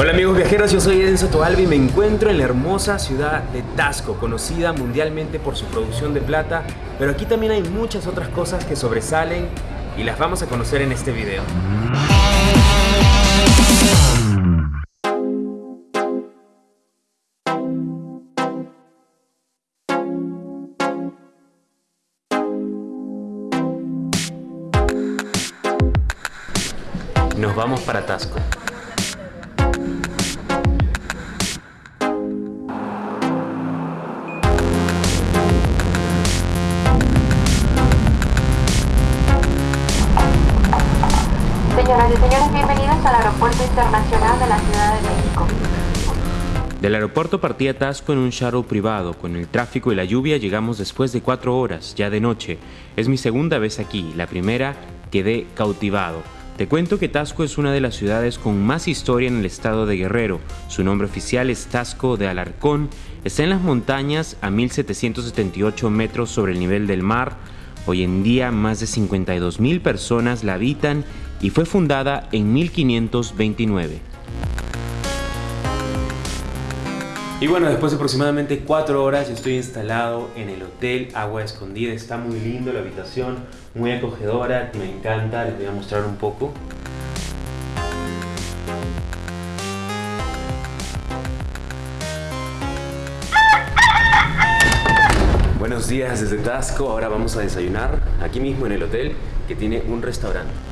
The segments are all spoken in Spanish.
Hola amigos viajeros, yo soy Enzo Toalvi y me encuentro en la hermosa ciudad de Tasco, conocida mundialmente por su producción de plata, pero aquí también hay muchas otras cosas que sobresalen y las vamos a conocer en este video. Nos vamos para Tasco. Al Aeropuerto Internacional de la Ciudad de México. Del aeropuerto partía Tasco en un shuttle privado. Con el tráfico y la lluvia llegamos después de cuatro horas, ya de noche. Es mi segunda vez aquí. La primera quedé cautivado. Te cuento que Tasco es una de las ciudades con más historia en el estado de Guerrero. Su nombre oficial es Tasco de Alarcón. Está en las montañas a 1778 metros sobre el nivel del mar. Hoy en día más de 52 mil personas la habitan y fue fundada en 1529. Y bueno, después de aproximadamente cuatro horas estoy instalado en el Hotel Agua Escondida. Está muy lindo la habitación, muy acogedora, me encanta, les voy a mostrar un poco. Buenos días desde Tasco, ahora vamos a desayunar aquí mismo en el hotel que tiene un restaurante.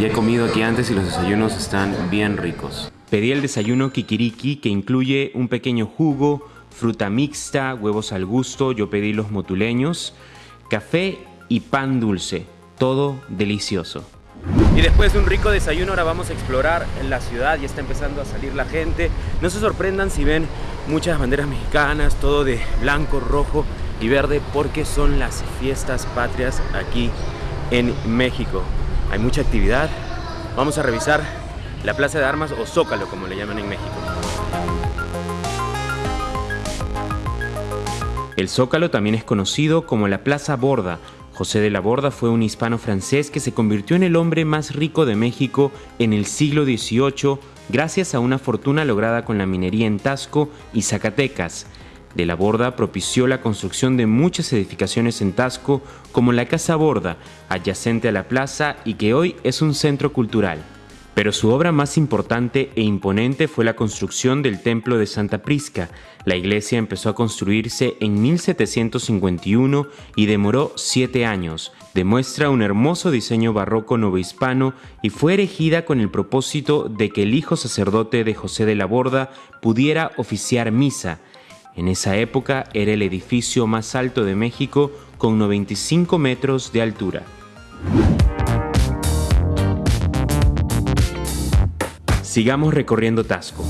Ya he comido aquí antes y los desayunos están bien ricos. Pedí el desayuno kikiriki que incluye un pequeño jugo, fruta mixta, huevos al gusto, yo pedí los motuleños, café y pan dulce. Todo delicioso. Y después de un rico desayuno ahora vamos a explorar la ciudad, ya está empezando a salir la gente. No se sorprendan si ven muchas banderas mexicanas, todo de blanco, rojo y verde porque son las fiestas patrias aquí en México hay mucha actividad. Vamos a revisar la Plaza de Armas o Zócalo, como le llaman en México. El Zócalo también es conocido como la Plaza Borda. José de la Borda fue un hispano francés que se convirtió en el hombre más rico de México en el siglo XVIII gracias a una fortuna lograda con la minería en Tasco y Zacatecas de la Borda propició la construcción de muchas edificaciones en Tasco, como la Casa Borda, adyacente a la plaza y que hoy es un centro cultural. Pero su obra más importante e imponente fue la construcción del Templo de Santa Prisca. La iglesia empezó a construirse en 1751 y demoró siete años. Demuestra un hermoso diseño barroco novohispano y fue erigida con el propósito de que el hijo sacerdote de José de la Borda pudiera oficiar misa en esa época era el edificio más alto de México con 95 metros de altura. Sigamos recorriendo Tasco.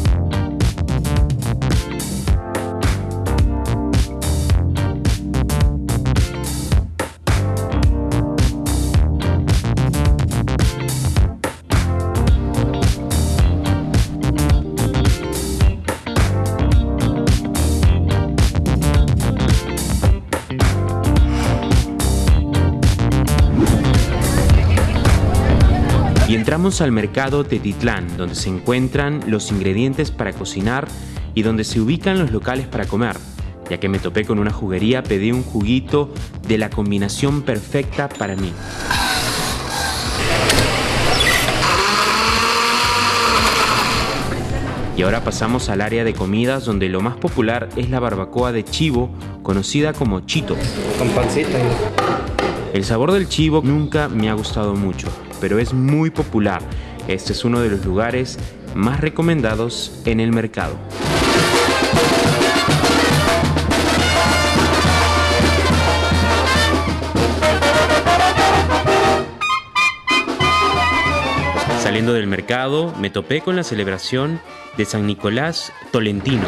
Entramos al mercado Tetitlán, donde se encuentran los ingredientes para cocinar y donde se ubican los locales para comer. Ya que me topé con una juguería, pedí un juguito de la combinación perfecta para mí. Y ahora pasamos al área de comidas donde lo más popular es la barbacoa de chivo, conocida como chito. Con pancita. El sabor del chivo nunca me ha gustado mucho, pero es muy popular. Este es uno de los lugares más recomendados en el mercado. Saliendo del mercado, me topé con la celebración de San Nicolás Tolentino.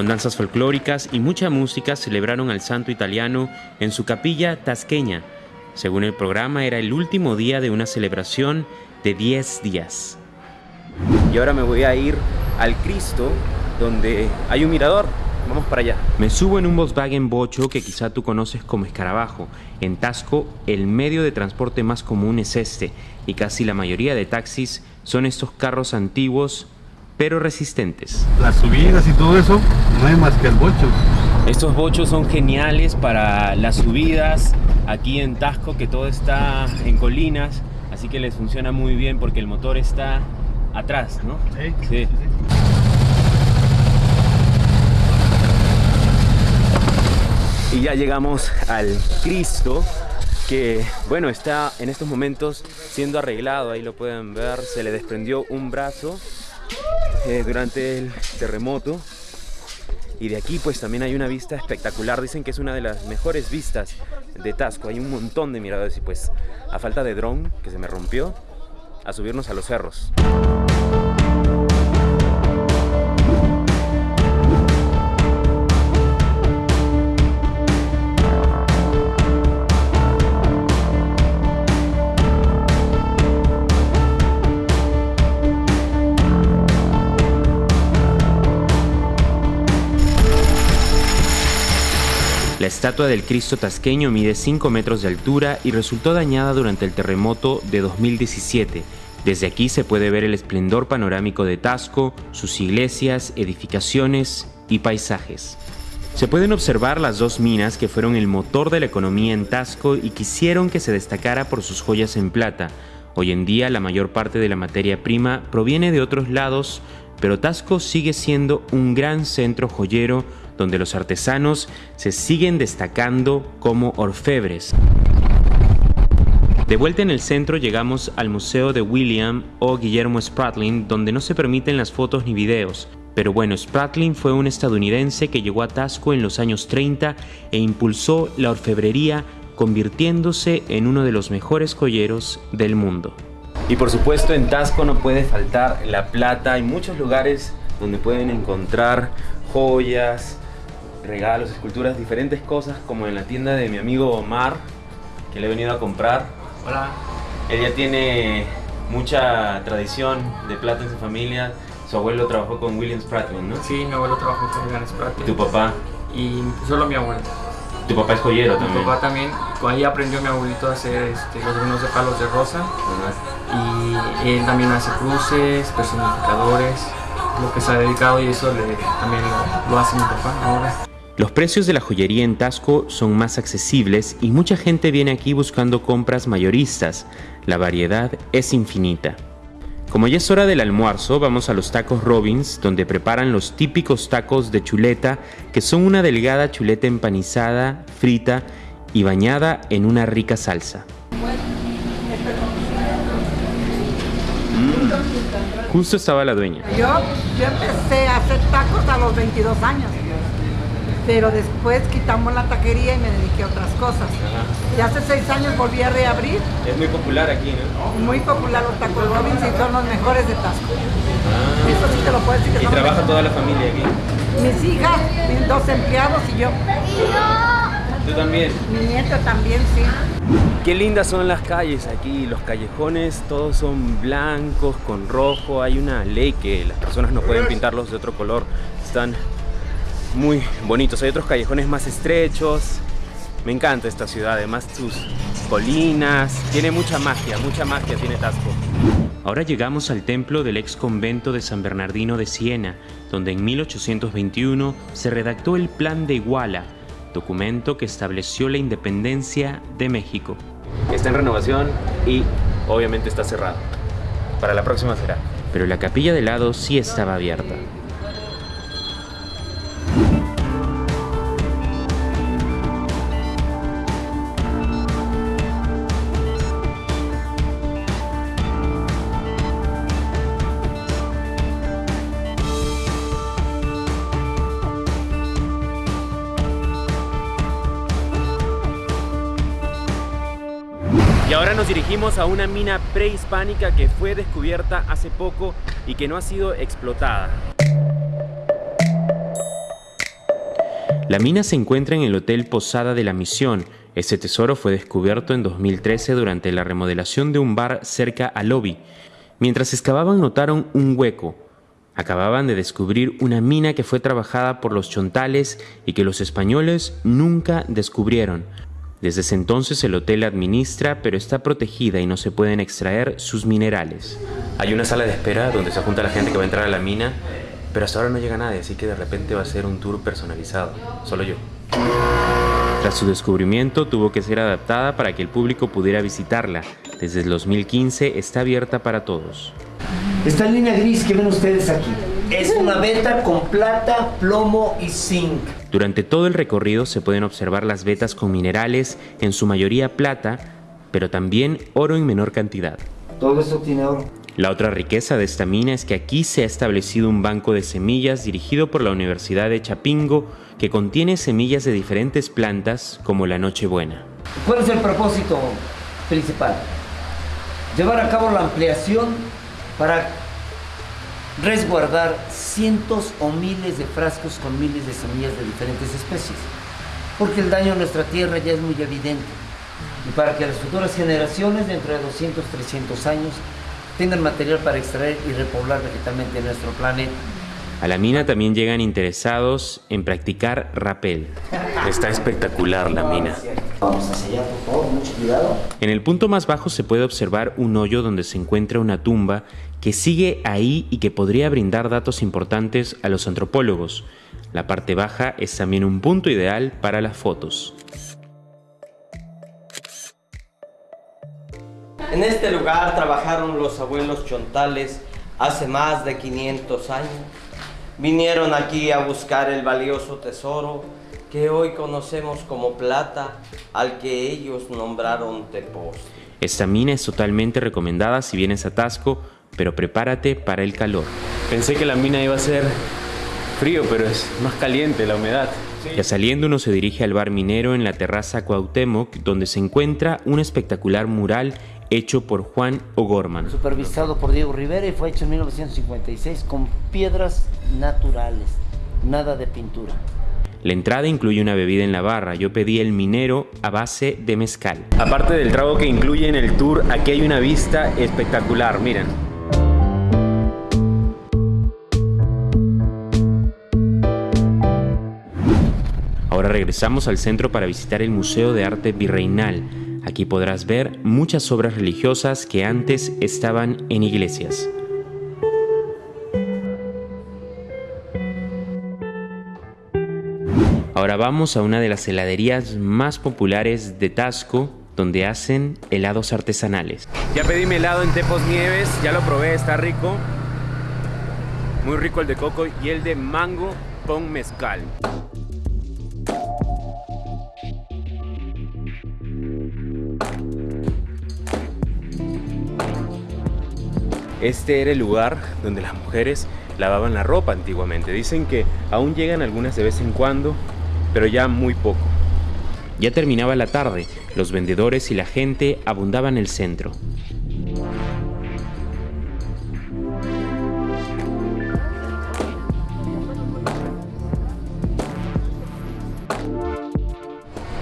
Con danzas folclóricas y mucha música celebraron al santo italiano en su capilla tasqueña. Según el programa era el último día de una celebración de 10 días. Y ahora me voy a ir al Cristo donde hay un mirador. vamos para allá. Me subo en un Volkswagen Bocho que quizá tú conoces como escarabajo. En Tasco, el medio de transporte más común es este, y casi la mayoría de taxis son estos carros antiguos pero resistentes. Las subidas y todo eso, no hay más que el bocho. Estos bochos son geniales para las subidas aquí en Tasco, que todo está en colinas, así que les funciona muy bien porque el motor está atrás, ¿no? Sí. sí. Y ya llegamos al Cristo, que bueno, está en estos momentos siendo arreglado, ahí lo pueden ver, se le desprendió un brazo eh, durante el terremoto. Y de aquí pues también hay una vista espectacular. Dicen que es una de las mejores vistas de Tasco. Hay un montón de miradores y pues a falta de dron que se me rompió a subirnos a los cerros estatua del Cristo tasqueño mide 5 metros de altura y resultó dañada durante el terremoto de 2017. Desde aquí se puede ver el esplendor panorámico de Tasco, sus iglesias, edificaciones y paisajes. Se pueden observar las dos minas que fueron el motor de la economía en Tasco y quisieron que se destacara por sus joyas en plata. Hoy en día la mayor parte de la materia prima proviene de otros lados, pero Tasco sigue siendo un gran centro joyero donde los artesanos se siguen destacando como orfebres. De vuelta en el centro llegamos al Museo de William o Guillermo Spratling, donde no se permiten las fotos ni videos. Pero bueno, Spratling fue un estadounidense que llegó a Tasco en los años 30 e impulsó la orfebrería, convirtiéndose en uno de los mejores joyeros del mundo. Y por supuesto en Tasco no puede faltar la plata. Hay muchos lugares donde pueden encontrar joyas, regalos, esculturas, diferentes cosas, como en la tienda de mi amigo Omar, que le he venido a comprar. Hola. Ella tiene mucha tradición de plata en su familia. Su abuelo trabajó con William Spratman, ¿no? Sí, mi abuelo trabajó con William Spratman. ¿Y tu papá? Y solo mi abuelo. ¿Tu papá es joyero también? Mi papá también. Ahí aprendió mi abuelito a hacer este, los vinos de palos de rosa. Y él también hace cruces, personificadores, lo que se ha dedicado y eso le, también lo, lo hace mi papá ahora. Los precios de la joyería en Tasco son más accesibles y mucha gente viene aquí buscando compras mayoristas. La variedad es infinita. Como ya es hora del almuerzo, vamos a los tacos Robbins, donde preparan los típicos tacos de chuleta, que son una delgada chuleta empanizada, frita y bañada en una rica salsa. Mm. Justo estaba la dueña. Yo, yo empecé a hacer tacos a los 22 años pero después quitamos la taquería y me dediqué a otras cosas. Y hace seis años volví a reabrir. Es muy popular aquí, ¿no? Muy popular los tacos Robbins y son los mejores de Tasco. Ah. Eso sí te lo puedo decir. Que ¿Y trabaja toda la familia aquí? Mis hijas, mis dos empleados y yo. ¿Tú también? Mi nieto también, sí. Qué lindas son las calles aquí, los callejones todos son blancos con rojo, hay una ley que las personas no pueden pintarlos de otro color, están muy bonitos. Hay otros callejones más estrechos. Me encanta esta ciudad, además sus colinas. Tiene mucha magia, mucha magia tiene Tasco. Ahora llegamos al templo del ex convento de San Bernardino de Siena, donde en 1821 se redactó el Plan de Iguala, documento que estableció la independencia de México. Está en renovación y obviamente está cerrado. Para la próxima será. Pero la capilla de lado sí estaba abierta. Y ahora nos dirigimos a una mina prehispánica que fue descubierta hace poco y que no ha sido explotada. La mina se encuentra en el Hotel Posada de la Misión. Este tesoro fue descubierto en 2013 durante la remodelación de un bar cerca al lobby. Mientras excavaban notaron un hueco. Acababan de descubrir una mina que fue trabajada por los chontales y que los españoles nunca descubrieron. Desde ese entonces el hotel administra, pero está protegida y no se pueden extraer sus minerales. Hay una sala de espera donde se junta la gente que va a entrar a la mina, pero hasta ahora no llega nadie, así que de repente va a ser un tour personalizado, solo yo. Tras su descubrimiento tuvo que ser adaptada para que el público pudiera visitarla. Desde el 2015 está abierta para todos. Esta línea gris que ven ustedes aquí es una veta con plata, plomo y zinc. Durante todo el recorrido se pueden observar las vetas con minerales, en su mayoría plata, pero también oro en menor cantidad. Todo eso tiene oro. La otra riqueza de esta mina es que aquí se ha establecido un banco de semillas dirigido por la Universidad de Chapingo que contiene semillas de diferentes plantas como la Nochebuena. ¿Cuál es el propósito principal? Llevar a cabo la ampliación para resguardar cientos o miles de frascos con miles de semillas de diferentes especies. Porque el daño a nuestra tierra ya es muy evidente. Y para que las futuras generaciones, dentro de 200, 300 años, tengan material para extraer y repoblar vegetalmente nuestro planeta. A la mina también llegan interesados en practicar rappel. Está espectacular la mina. Vamos hacia allá, por favor, mucho cuidado. En el punto más bajo se puede observar un hoyo donde se encuentra una tumba que sigue ahí y que podría brindar datos importantes a los antropólogos. La parte baja es también un punto ideal para las fotos. En este lugar trabajaron los abuelos chontales hace más de 500 años. Vinieron aquí a buscar el valioso tesoro que hoy conocemos como plata, al que ellos nombraron Tepos. Esta mina es totalmente recomendada si vienes a Tasco, pero prepárate para el calor. Pensé que la mina iba a ser frío, pero es más caliente la humedad. Ya saliendo uno se dirige al bar minero en la terraza Cuauhtémoc, donde se encuentra un espectacular mural hecho por Juan O'Gorman. Supervisado por Diego Rivera y fue hecho en 1956 con piedras naturales, nada de pintura. La entrada incluye una bebida en la barra. Yo pedí el minero a base de mezcal. Aparte del trago que incluye en el tour, aquí hay una vista espectacular. Miren. Regresamos al centro para visitar el Museo de Arte Virreinal. Aquí podrás ver muchas obras religiosas que antes estaban en iglesias. Ahora vamos a una de las heladerías más populares de Tasco, donde hacen helados artesanales. Ya pedí mi helado en Tepos Nieves, ya lo probé, está rico. Muy rico el de coco y el de mango con mezcal. Este era el lugar donde las mujeres lavaban la ropa antiguamente. Dicen que aún llegan algunas de vez en cuando, pero ya muy poco. Ya terminaba la tarde, los vendedores y la gente abundaban en el centro.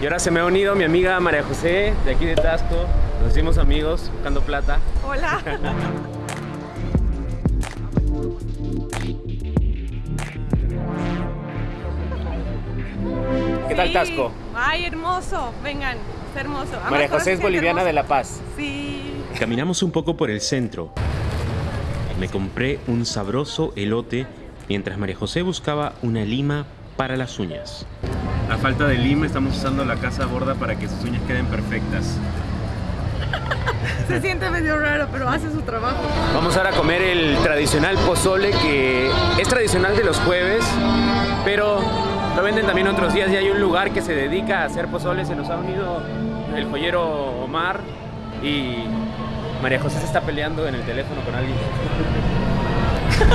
Y ahora se me ha unido mi amiga María José, de aquí de Tasco. Nos hicimos amigos, buscando plata. Hola. tal. Tasco? Ay, hermoso. Vengan, está hermoso. Además, María José es boliviana de. La Paz. Sí. Caminamos un poco por el centro. Me compré un sabroso elote mientras María José buscaba una lima para las uñas. A falta de lima estamos usando la casa borda para que sus uñas queden perfectas. Se siente medio raro, pero hace su trabajo. Vamos ahora a comer el tradicional pozole que es tradicional de los jueves, pero lo venden también otros días y hay un lugar que se dedica a hacer pozole. Se nos ha unido el joyero Omar y María José se está peleando en el teléfono con alguien.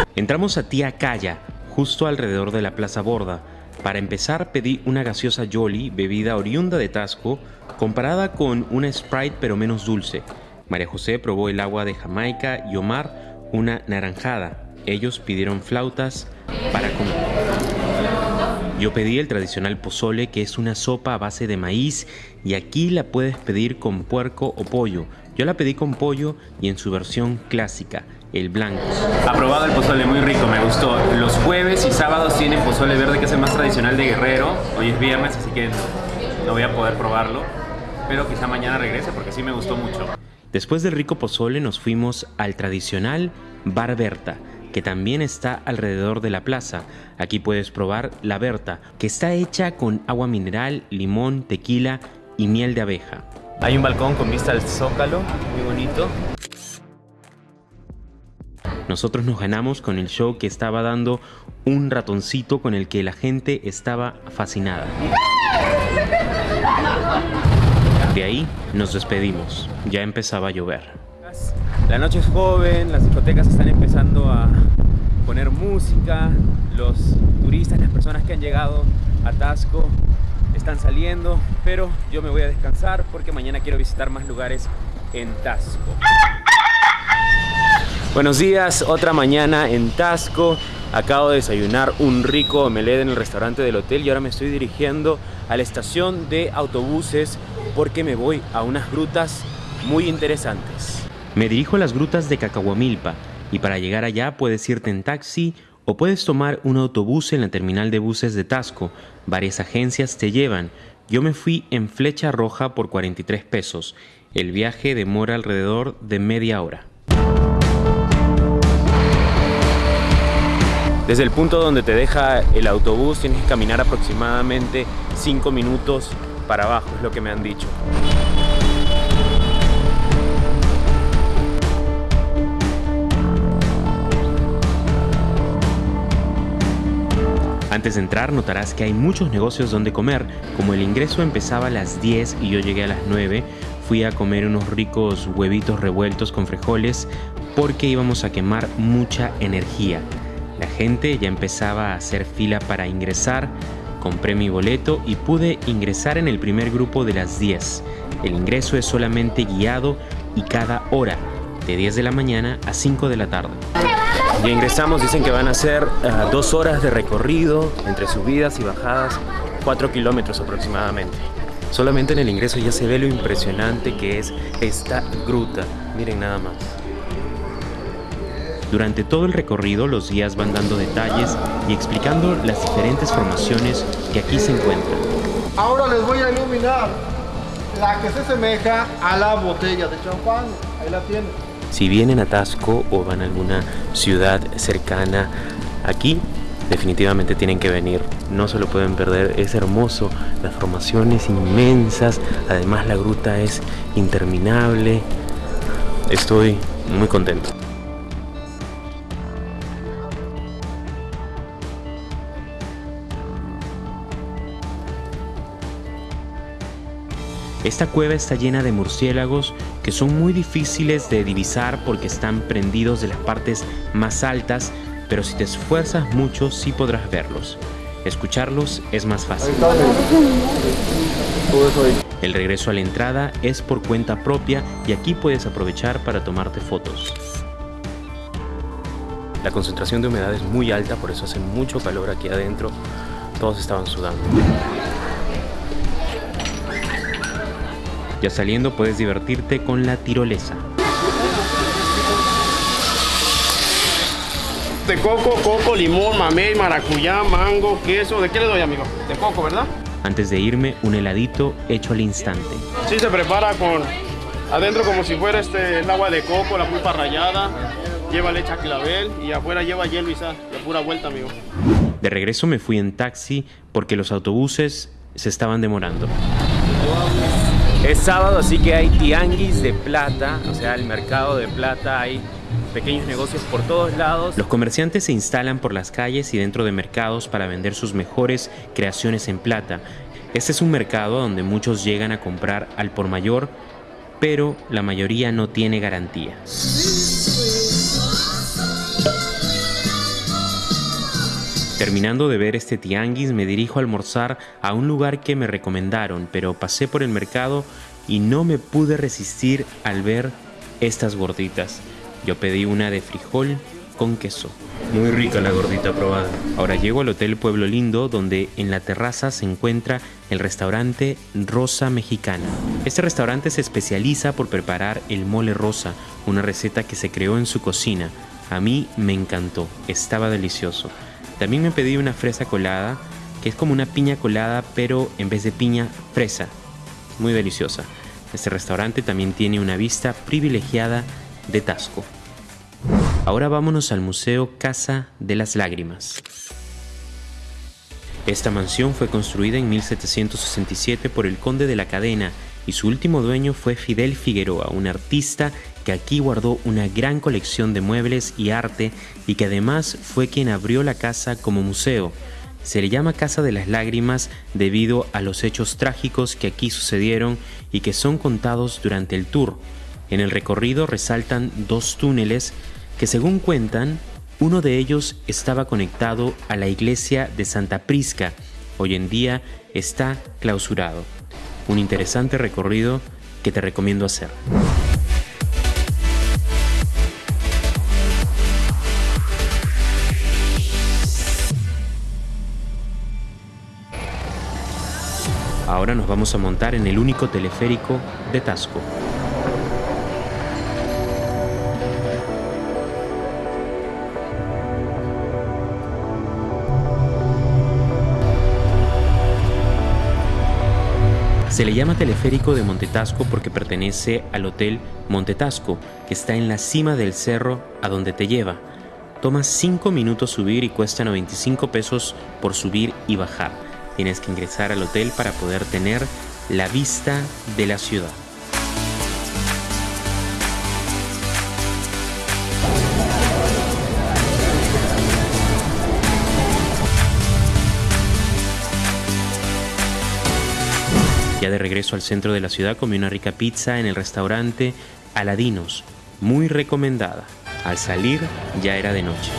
Entramos a Tía Calla, justo alrededor de la Plaza Borda. Para empezar pedí una gaseosa Jolly, bebida oriunda de Tasco, comparada con una Sprite pero menos dulce. María José probó el agua de Jamaica y Omar una naranjada. Ellos pidieron flautas para comer. Yo pedí el tradicional pozole, que es una sopa a base de maíz, y aquí la puedes pedir con puerco o pollo. Yo la pedí con pollo y en su versión clásica, el blanco. Aprobado el pozole, muy rico, me gustó. Los jueves y sábados tienen pozole verde, que es el más tradicional de Guerrero. Hoy es viernes, así que no voy a poder probarlo. Pero quizá mañana regrese porque sí me gustó mucho. Después del rico pozole nos fuimos al tradicional Bar Berta, que también está alrededor de la plaza. Aquí puedes probar la Berta, que está hecha con agua mineral, limón, tequila y miel de abeja. Hay un balcón con vista al zócalo, muy bonito. Nosotros nos ganamos con el show que estaba dando un ratoncito con el que la gente estaba fascinada. De ahí nos despedimos, ya empezaba a llover. La noche es joven, las discotecas están empezando a poner música, los turistas, las personas que han llegado a Tasco están saliendo, pero yo me voy a descansar porque mañana quiero visitar más lugares en Tasco. Buenos días, otra mañana en Tasco. Acabo de desayunar un rico omelette en el restaurante del hotel y ahora me estoy dirigiendo a la estación de autobuses porque me voy a unas grutas muy interesantes. Me dirijo a las grutas de Cacahuamilpa y para llegar allá puedes irte en taxi o puedes tomar un autobús en la terminal de buses de Tasco. Varias agencias te llevan. Yo me fui en flecha roja por 43 pesos. El viaje demora alrededor de media hora. Desde el punto donde te deja el autobús tienes que caminar aproximadamente 5 minutos para abajo, es lo que me han dicho. Antes de entrar notarás que hay muchos negocios donde comer, como el ingreso empezaba a las 10 y yo llegué a las 9, fui a comer unos ricos huevitos revueltos con frijoles porque íbamos a quemar mucha energía. La gente ya empezaba a hacer fila para ingresar, compré mi boleto y pude ingresar en el primer grupo de las 10. El ingreso es solamente guiado y cada hora, de 10 de la mañana a 5 de la tarde. Ya ingresamos, dicen que van a ser uh, dos horas de recorrido entre subidas y bajadas, 4 kilómetros aproximadamente. Solamente en el ingreso ya se ve lo impresionante que es esta gruta. Miren nada más. Durante todo el recorrido los guías van dando detalles y explicando las diferentes formaciones que aquí se encuentran. Ahora les voy a iluminar la que se asemeja a la botella de champán. Ahí la tienen. Si vienen a Tasco o van a alguna ciudad cercana aquí, definitivamente tienen que venir. No se lo pueden perder, es hermoso. Las formaciones inmensas, además la gruta es interminable. Estoy muy contento. Esta cueva está llena de murciélagos que son muy difíciles de divisar porque están prendidos de las partes más altas, pero si te esfuerzas mucho sí podrás verlos. Escucharlos es más fácil. El regreso a la entrada es por cuenta propia y aquí puedes aprovechar para tomarte fotos. La concentración de humedad es muy alta, por eso hace mucho calor aquí adentro. Todos estaban sudando. Ya saliendo puedes divertirte con la tirolesa. De coco, coco, limón, mamey, maracuyá, mango, queso. ¿De qué le doy, amigo? De coco, ¿verdad? Antes de irme, un heladito hecho al instante. Sí, se prepara con adentro como si fuera este, el agua de coco, la pulpa rallada, lleva leche a clavel y afuera lleva hielo y sal, de pura vuelta, amigo. De regreso me fui en taxi porque los autobuses se estaban demorando. Es sábado, así que hay tianguis de plata, o sea, el mercado de plata, hay pequeños negocios por todos lados. Los comerciantes se instalan por las calles y dentro de mercados para vender sus mejores creaciones en plata. Este es un mercado donde muchos llegan a comprar al por mayor, pero la mayoría no tiene garantía. Terminando de ver este tianguis, me dirijo a almorzar a un lugar que me recomendaron, pero pasé por el mercado y no me pude resistir al ver estas gorditas. Yo pedí una de frijol con queso. Muy rica la gordita probada. Ahora llego al Hotel Pueblo Lindo, donde en la terraza se encuentra el restaurante Rosa Mexicana. Este restaurante se especializa por preparar el mole rosa, una receta que se creó en su cocina. A mí me encantó, estaba delicioso. También me pedí una fresa colada, que es como una piña colada, pero en vez de piña, fresa. Muy deliciosa. Este restaurante también tiene una vista privilegiada de Tasco. Ahora vámonos al Museo Casa de las Lágrimas. Esta mansión fue construida en 1767 por el conde de la cadena y su último dueño fue Fidel Figueroa, un artista que aquí guardó una gran colección de muebles y arte y que además fue quien abrió la casa como museo. Se le llama Casa de las Lágrimas debido a los hechos trágicos que aquí sucedieron y que son contados durante el tour. En el recorrido resaltan dos túneles que según cuentan, uno de ellos estaba conectado a la iglesia de Santa Prisca. Hoy en día está clausurado. Un interesante recorrido que te recomiendo hacer. Ahora nos vamos a montar en el único teleférico de Tasco. Se le llama teleférico de Montetasco porque pertenece al Hotel Montetasco, que está en la cima del cerro a donde te lleva. Toma 5 minutos subir y cuesta 95 pesos por subir y bajar. Tienes que ingresar al hotel para poder tener la vista de la ciudad. Ya de regreso al centro de la ciudad comí una rica pizza en el restaurante Aladinos, muy recomendada. Al salir ya era de noche.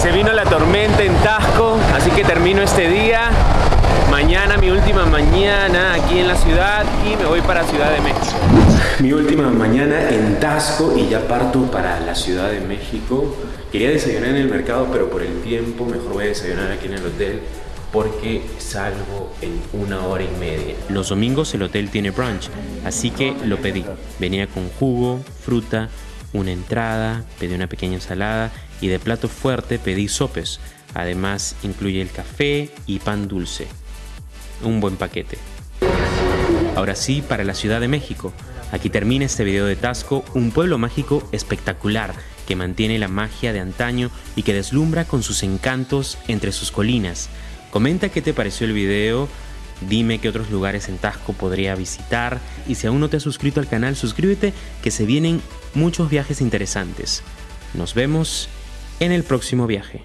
Se vino la tormenta en Tasco, así que termino este día. Mañana mi última mañana aquí en la ciudad y me voy para Ciudad de México. Mi última mañana en Tasco y ya parto para la Ciudad de México. Quería desayunar en el mercado, pero por el tiempo mejor voy a desayunar aquí en el hotel porque salgo en una hora y media. Los domingos el hotel tiene brunch, así que lo pedí. Venía con jugo, fruta, una entrada, pedí una pequeña ensalada y de plato fuerte pedí sopes. Además incluye el café y pan dulce. Un buen paquete. Ahora sí, para la Ciudad de México. Aquí termina este video de Tasco, un pueblo mágico espectacular que mantiene la magia de antaño y que deslumbra con sus encantos entre sus colinas. Comenta qué te pareció el video, dime qué otros lugares en Tasco podría visitar y si aún no te has suscrito al canal, suscríbete que se vienen muchos viajes interesantes. Nos vemos en el próximo viaje.